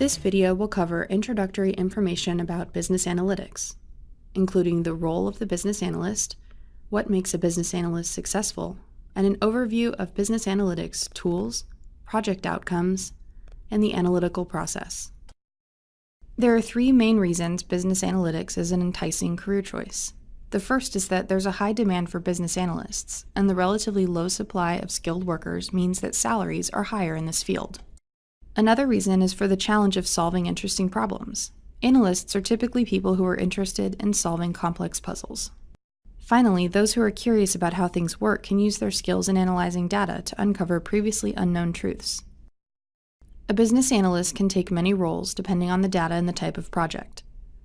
This video will cover introductory information about business analytics, including the role of the business analyst, what makes a business analyst successful, and an overview of business analytics tools, project outcomes, and the analytical process. There are three main reasons business analytics is an enticing career choice. The first is that there's a high demand for business analysts, and the relatively low supply of skilled workers means that salaries are higher in this field. Another reason is for the challenge of solving interesting problems. Analysts are typically people who are interested in solving complex puzzles. Finally, those who are curious about how things work can use their skills in analyzing data to uncover previously unknown truths. A business analyst can take many roles depending on the data and the type of project.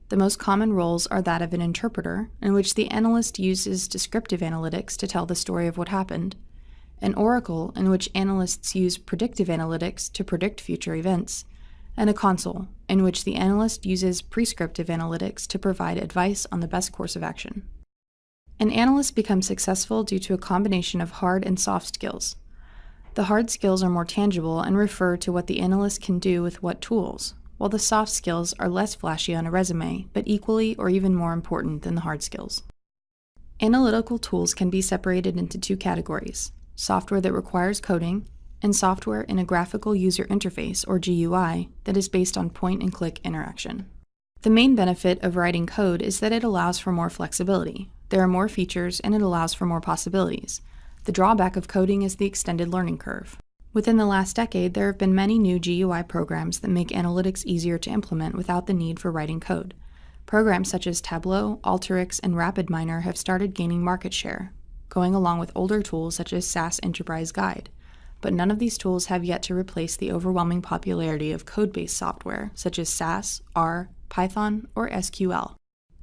The most common roles are that of an interpreter, in which the analyst uses descriptive analytics to tell the story of what happened, an oracle in which analysts use predictive analytics to predict future events, and a console in which the analyst uses prescriptive analytics to provide advice on the best course of action. An analyst becomes successful due to a combination of hard and soft skills. The hard skills are more tangible and refer to what the analyst can do with what tools, while the soft skills are less flashy on a resume, but equally or even more important than the hard skills. Analytical tools can be separated into two categories software that requires coding, and software in a graphical user interface, or GUI, that is based on point and click interaction. The main benefit of writing code is that it allows for more flexibility. There are more features and it allows for more possibilities. The drawback of coding is the extended learning curve. Within the last decade, there have been many new GUI programs that make analytics easier to implement without the need for writing code. Programs such as Tableau, Alteryx, and RapidMiner have started gaining market share, going along with older tools such as SAS Enterprise Guide. But none of these tools have yet to replace the overwhelming popularity of code-based software such as SAS, R, Python, or SQL.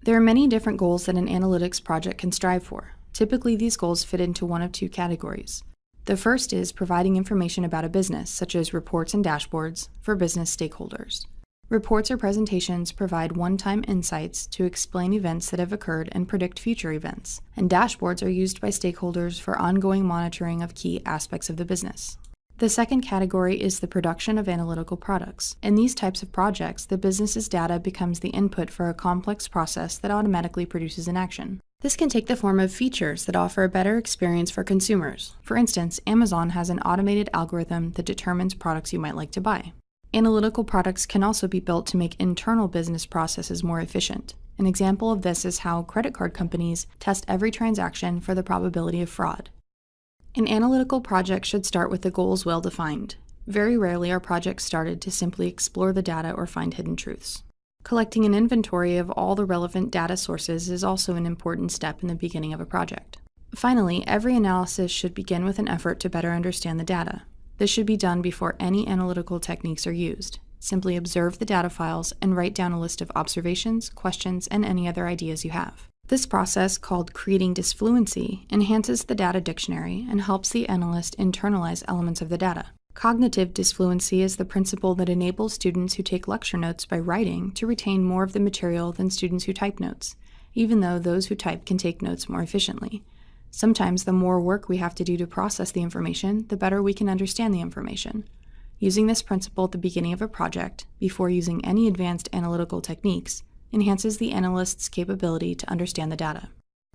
There are many different goals that an analytics project can strive for. Typically, these goals fit into one of two categories. The first is providing information about a business, such as reports and dashboards, for business stakeholders. Reports or presentations provide one-time insights to explain events that have occurred and predict future events, and dashboards are used by stakeholders for ongoing monitoring of key aspects of the business. The second category is the production of analytical products. In these types of projects, the business's data becomes the input for a complex process that automatically produces an action. This can take the form of features that offer a better experience for consumers. For instance, Amazon has an automated algorithm that determines products you might like to buy. Analytical products can also be built to make internal business processes more efficient. An example of this is how credit card companies test every transaction for the probability of fraud. An analytical project should start with the goals well defined. Very rarely are projects started to simply explore the data or find hidden truths. Collecting an inventory of all the relevant data sources is also an important step in the beginning of a project. Finally, every analysis should begin with an effort to better understand the data. This should be done before any analytical techniques are used. Simply observe the data files and write down a list of observations, questions, and any other ideas you have. This process, called creating disfluency, enhances the data dictionary and helps the analyst internalize elements of the data. Cognitive disfluency is the principle that enables students who take lecture notes by writing to retain more of the material than students who type notes, even though those who type can take notes more efficiently. Sometimes the more work we have to do to process the information, the better we can understand the information. Using this principle at the beginning of a project, before using any advanced analytical techniques, enhances the analyst's capability to understand the data.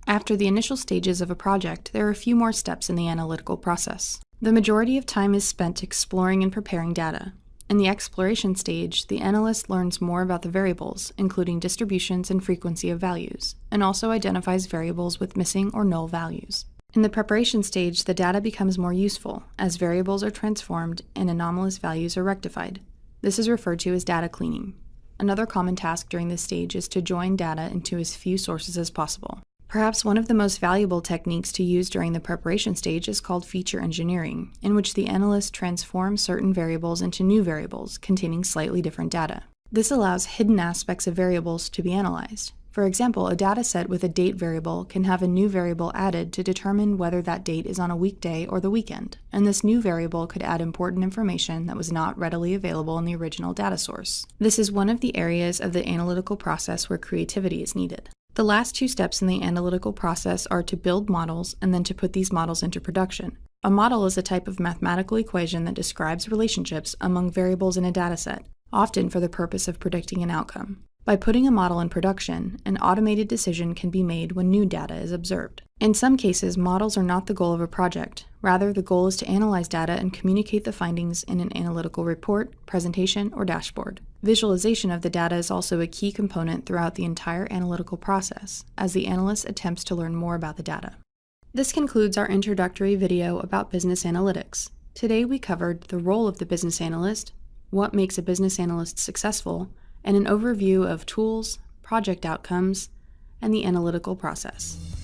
After the initial stages of a project, there are a few more steps in the analytical process. The majority of time is spent exploring and preparing data, in the exploration stage, the analyst learns more about the variables, including distributions and frequency of values, and also identifies variables with missing or null values. In the preparation stage, the data becomes more useful, as variables are transformed and anomalous values are rectified. This is referred to as data cleaning. Another common task during this stage is to join data into as few sources as possible. Perhaps one of the most valuable techniques to use during the preparation stage is called feature engineering, in which the analyst transforms certain variables into new variables containing slightly different data. This allows hidden aspects of variables to be analyzed. For example, a dataset with a date variable can have a new variable added to determine whether that date is on a weekday or the weekend, and this new variable could add important information that was not readily available in the original data source. This is one of the areas of the analytical process where creativity is needed. The last two steps in the analytical process are to build models and then to put these models into production. A model is a type of mathematical equation that describes relationships among variables in a dataset. often for the purpose of predicting an outcome. By putting a model in production, an automated decision can be made when new data is observed. In some cases, models are not the goal of a project. Rather, the goal is to analyze data and communicate the findings in an analytical report, presentation, or dashboard. Visualization of the data is also a key component throughout the entire analytical process, as the analyst attempts to learn more about the data. This concludes our introductory video about business analytics. Today we covered the role of the business analyst, what makes a business analyst successful, and an overview of tools, project outcomes, and the analytical process.